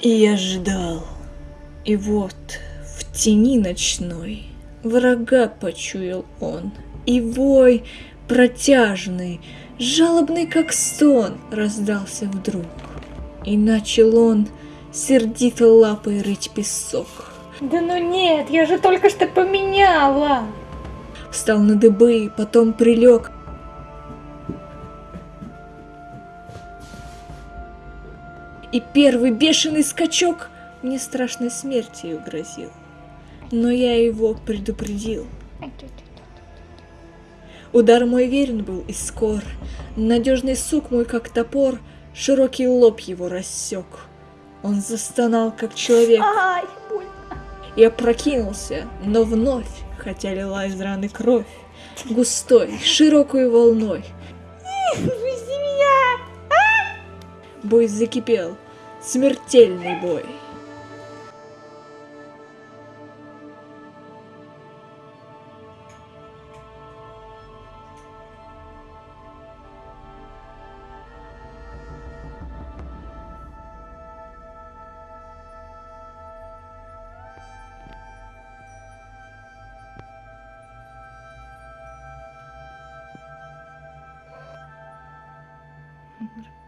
И я ждал. И вот в тени ночной врага почуял он. И вой протяжный, жалобный как стон, раздался вдруг. И начал он сердито лапой рыть песок. Да ну нет, я же только что поменяла. Встал на дыбы, потом прилег. И первый бешеный скачок мне страшной смертью грозил. Но я его предупредил. Удар мой верен был и скор, Надежный сук мой, как топор, Широкий лоб его рассек. Он застонал, как человек, Ай, больно. и опрокинулся, но вновь, хотя лила из раны кровь, густой, широкой волной. Бой закипел, смертельный бой. Умер.